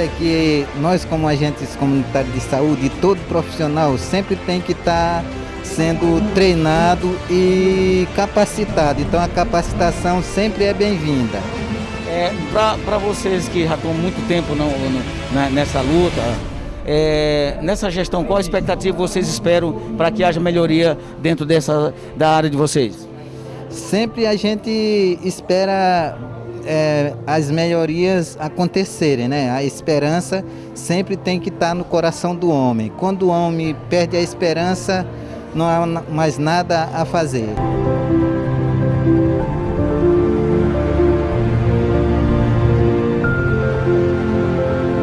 é que nós, como agentes comunitários de saúde, todo profissional sempre tem que estar tá sendo treinado e capacitado. Então a capacitação sempre é bem-vinda. É, Para vocês que já estão muito tempo no, no, nessa luta, é, nessa gestão, qual a expectativa vocês esperam para que haja melhoria dentro dessa, da área de vocês? Sempre a gente espera é, as melhorias acontecerem, né? A esperança sempre tem que estar no coração do homem. Quando o homem perde a esperança, não há mais nada a fazer.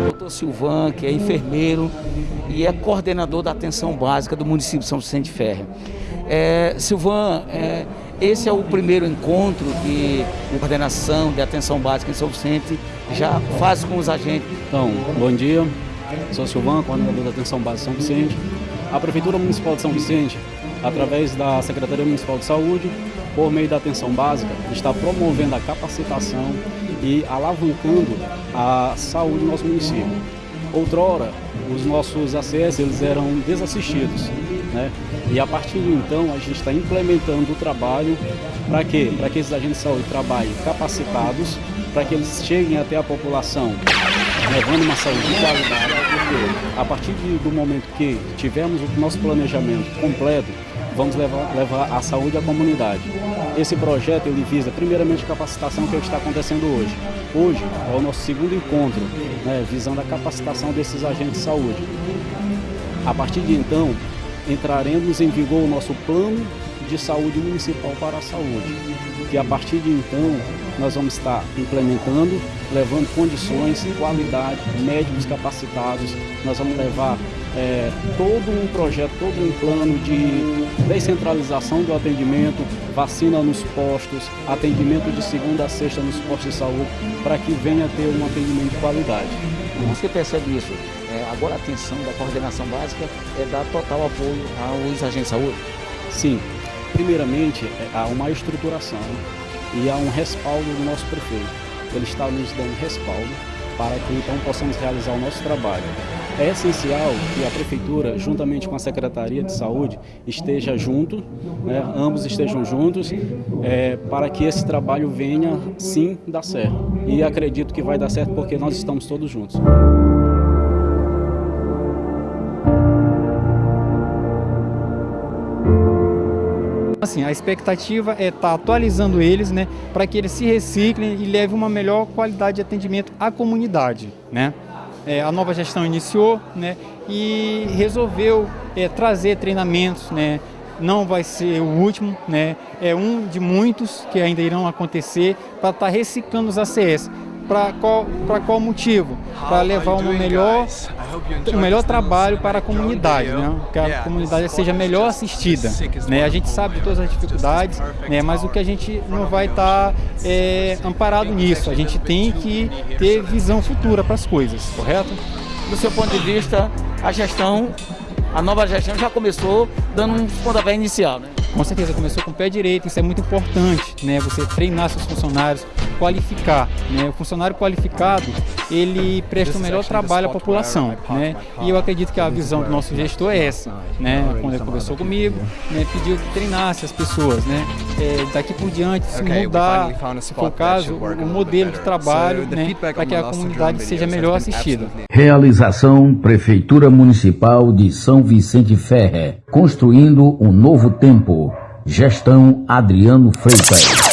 Doutor Silvan, que é enfermeiro e é coordenador da atenção básica do município de São Vicente Ferre. É, Silvan, é, esse é o primeiro encontro que a coordenação de atenção básica em São Vicente já faz com os agentes. Então, bom dia. Sou Silvão, coordenador da atenção básica São Vicente. A Prefeitura Municipal de São Vicente, através da Secretaria Municipal de Saúde, por meio da atenção básica, está promovendo a capacitação e alavancando a saúde do nosso município. Outrora, os nossos ACS eles eram desassistidos. Né? E a partir de então a gente está implementando o trabalho para quê? Para que esses agentes de saúde trabalhem capacitados, para que eles cheguem até a população levando uma saúde de qualidade, porque a partir de, do momento que tivermos o nosso planejamento completo, vamos levar, levar a saúde à comunidade. Esse projeto ele visa primeiramente a capacitação que é está acontecendo hoje. Hoje é o nosso segundo encontro, né, visando a capacitação desses agentes de saúde. A partir de então, entraremos em vigor o nosso plano de saúde municipal para a saúde, que a partir de então nós vamos estar implementando, levando condições, qualidade, médicos capacitados, nós vamos levar é, todo um projeto, todo um plano de descentralização do atendimento, vacina nos postos, atendimento de segunda a sexta nos postos de saúde, para que venha ter um atendimento de qualidade. Você percebe isso? É, agora a atenção da coordenação básica é dar total apoio aos agentes de saúde? Sim. Primeiramente, é, há uma estruturação e há um respaldo do nosso prefeito. Ele está nos dando respaldo para que então possamos realizar o nosso trabalho. É essencial que a Prefeitura, juntamente com a Secretaria de Saúde, esteja junto, né, ambos estejam juntos, é, para que esse trabalho venha sim dar certo. E acredito que vai dar certo porque nós estamos todos juntos. Assim, a expectativa é estar tá atualizando eles, né, para que eles se reciclem e levem uma melhor qualidade de atendimento à comunidade, né. É, a nova gestão iniciou, né, e resolveu é, trazer treinamentos, né, não vai ser o último, né, é um de muitos que ainda irão acontecer para estar tá reciclando os ACS. Para qual, qual motivo? Para levar um melhor, um melhor trabalho para a comunidade, né? que a comunidade seja melhor assistida. Né? A gente sabe de todas as dificuldades, né? mas o que a gente não vai estar tá, é, amparado nisso. A gente tem que ter visão futura para as coisas, correto? Do seu ponto de vista, a gestão, a nova gestão já começou dando um pontapé inicial, né? Com certeza, começou com o pé direito, isso é muito importante, né? Você treinar seus funcionários, qualificar, né? O funcionário qualificado, ele presta o melhor trabalho à população, né? E eu acredito que a visão do nosso gestor é essa, né? Quando ele conversou comigo, né? pediu que treinasse as pessoas, né? É, daqui por diante, se mudar, se for o caso, o modelo de trabalho, né? Para que a comunidade seja melhor assistida. Realização Prefeitura Municipal de São Vicente Ferre, construindo um novo tempo. Gestão Adriano Freitas.